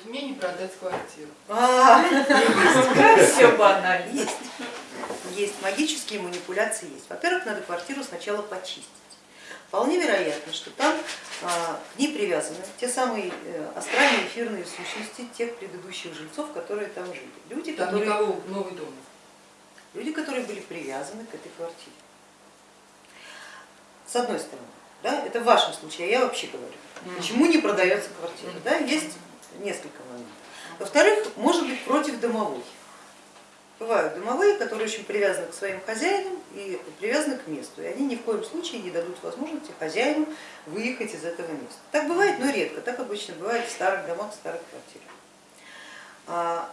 Вот мне не продать квартиру. А, Все банально. Есть. Есть. Магические манипуляции есть. Во-первых, надо квартиру сначала почистить. Вполне вероятно, что там а, к ней привязаны те самые э, астральные эфирные сущности тех предыдущих жильцов, которые там жили. Люди, Там которые, никого, новый дом. люди, которые были привязаны к этой квартире. С одной стороны, да, это в вашем случае, а я вообще говорю, почему не продается квартира. Да, есть несколько моментов. Во-вторых, может быть против домовой. Бывают домовые, которые очень привязаны к своим хозяинам и привязаны к месту, и они ни в коем случае не дадут возможности хозяину выехать из этого места. Так бывает, но редко, так обычно бывает в старых домах, в старых квартирах. А,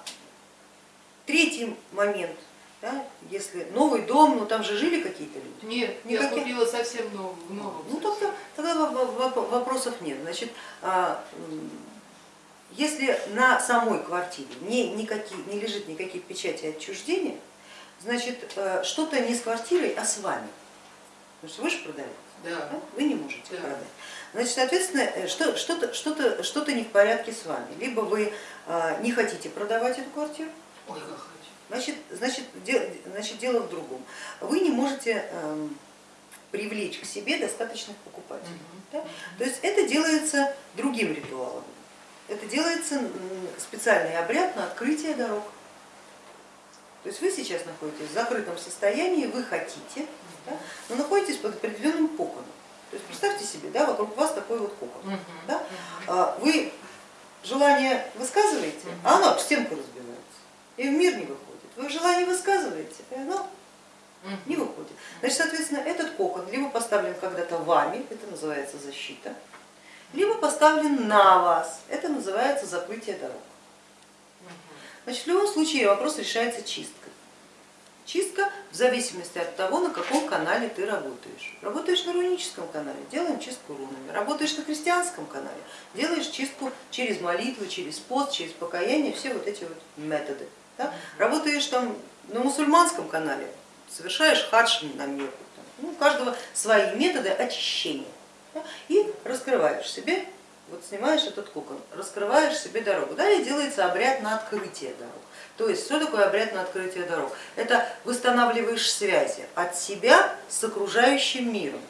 Третий момент, да, если новый дом, ну там же жили какие-то люди. Нет, Никаких? я купила совсем новый. в новом Ну тогда, тогда во- во- вопросов нет. Значит, а, если на самой квартире не, никакие, не лежит никаких печатей отчуждения, значит э, что-то не с квартирой, а с вами. Потому что вы же продаете, Да. да? вы не можете Да. продать. Значит, соответственно, э, что- что-то что что не в порядке с вами. Либо вы а, не хотите продавать эту квартиру, Ой, как хочу. Значит, значит, де- значит, дело в другом. Вы не можете эм, привлечь к себе достаточных покупателей. Мгм. да? То есть это делается другим ритуалом. Это делается специальный обряд на открытие дорог. То есть вы сейчас находитесь в закрытом состоянии, вы хотите, да, но находитесь под определенным коконом. То есть представьте себе, да, вокруг вас такой вот кокон. Да? А, Вы желание высказываете, а оно об стенку разбивается и в мир не выходит. Вы желание высказываете, и оно не выходит. Значит, соответственно, этот кокон либо поставлен когда-то вами, это называется защита, либо поставлен на вас, это называется закрытие дорог. Значит, в любом случае вопрос решается чисткой. Чистка в зависимости от того, на каком канале ты работаешь. Работаешь на руническом канале, делаем чистку рунами. Работаешь на христианском канале, делаешь чистку через молитву, через пост, через покаяние, все вот эти вот методы. да. Работаешь там на мусульманском канале, совершаешь хадж на Мекку. там. Ну, у каждого свои методы очищения. И раскрываешь себе, вот снимаешь этот кокон, раскрываешь себе дорогу. Далее делается обряд на открытие дорог. То есть что такое обряд на открытие дорог? Это восстанавливаешь связи от себя с окружающим миром,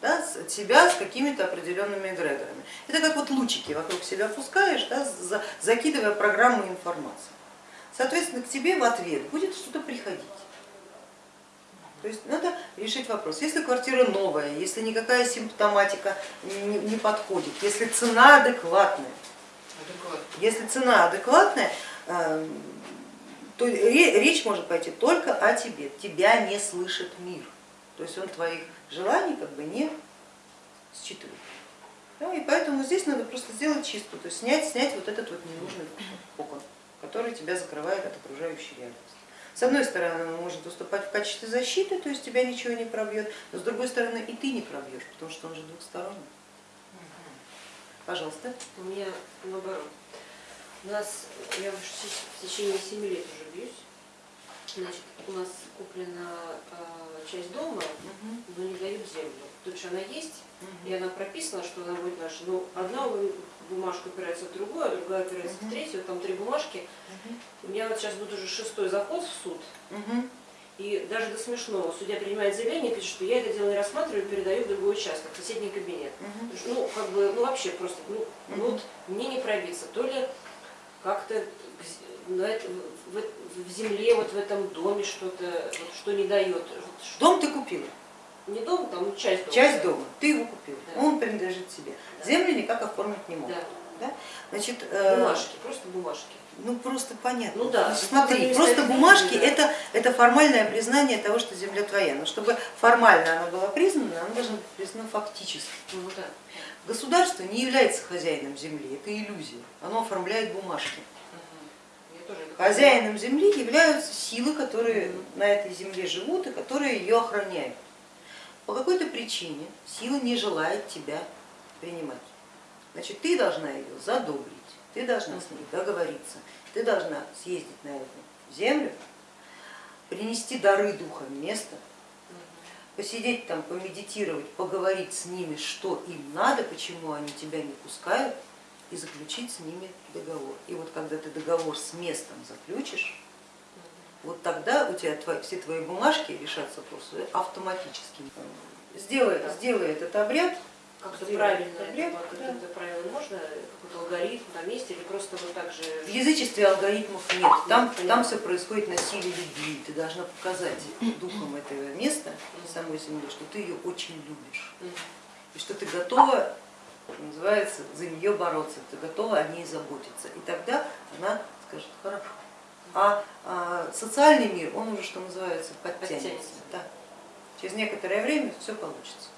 да, от себя с какими-то определенными эгрегорами. Это как вот лучики вокруг себя пускаешь, да, за- закидывая программу информации. Соответственно, к тебе в ответ будет что-то приходить. То есть надо решить вопрос. Если квартира новая, если никакая симптоматика не, подходит, если цена адекватная, если цена адекватная, э, то ре- речь может пойти только о тебе. Тебя не слышит мир. То есть он твоих желаний как бы не считывает. Да, и поэтому здесь надо просто сделать чистку, то есть снять, снять вот этот вот ненужный кокон, который тебя закрывает от окружающей реальности. С одной стороны, он может выступать в качестве защиты, то есть тебя ничего не пробьет, но с другой стороны и ты не пробьешь, потому что он же двухсторонний. Пожалуйста. У меня наоборот. У нас, я уже в течение 7 лет уже бьюсь. Значит, у нас куплена э, часть дома, но не дают землю. Тут же она есть, и она прописана, что она будет наша. Но одна бумажка опирается в другую, а другая опирается в Мгм. третью, там три бумажки. У меня вот сейчас будет уже шестой заход в суд, Мгм. и даже до смешного. Судья принимает заявление, пишет, что я это дело не рассматриваю, передаю в другой участок, в соседний кабинет. Потому что, Ну, как бы, ну вообще просто, ну, ну, Мгм. вот мне не пробиться. То ли как-то на это- в, в земле, вот в этом доме что-то, вот, что не дает. Дом ты купила, Не дом, там часть дома. часть дома, ты его купила, Да. он принадлежит тебе. Да. Землю никак оформить не могут. Да, Да? Значит, э, бумажки, просто бумажки. Ну просто понятно. Ну да, ну, смотри, просто бумажки да. это, это формальное признание того, что земля твоя. Но чтобы формально она была признана, она должна быть признана фактически. Ну да. Государство не является хозяином земли, это иллюзия. Оно оформляет бумажки. Хозяином земли являются силы, которые на этой земле живут и которые ее охраняют. По какой-то причине сила не желает тебя принимать. Значит, ты должна ее задобрить, ты должна с ней договориться, ты должна съездить на эту землю, принести дары духа Мгм. посидеть там, помедитировать, поговорить с ними, что им надо, почему они тебя не пускают, и заключить с ними договор. И вот когда ты договор с местом заключишь, вот тогда у тебя твои- все твои бумажки решатся просто автоматически. Сделай, сделай этот обряд, Как-то правильно, обряд, это, да. как-то правильно можно, какой-то алгоритм на месте или просто вот так же? В язычестве алгоритмов нет, там, понятно. там все происходит на силе любви. Ты должна показать духом этого места, самой земле, что ты ее очень любишь. И что ты готова, называется, за нее бороться, ты готова о ней заботиться. И тогда она скажет, хорошо. А, а социальный мир, он уже, что называется, подтянется. Подтянется. Да. Через некоторое время все получится.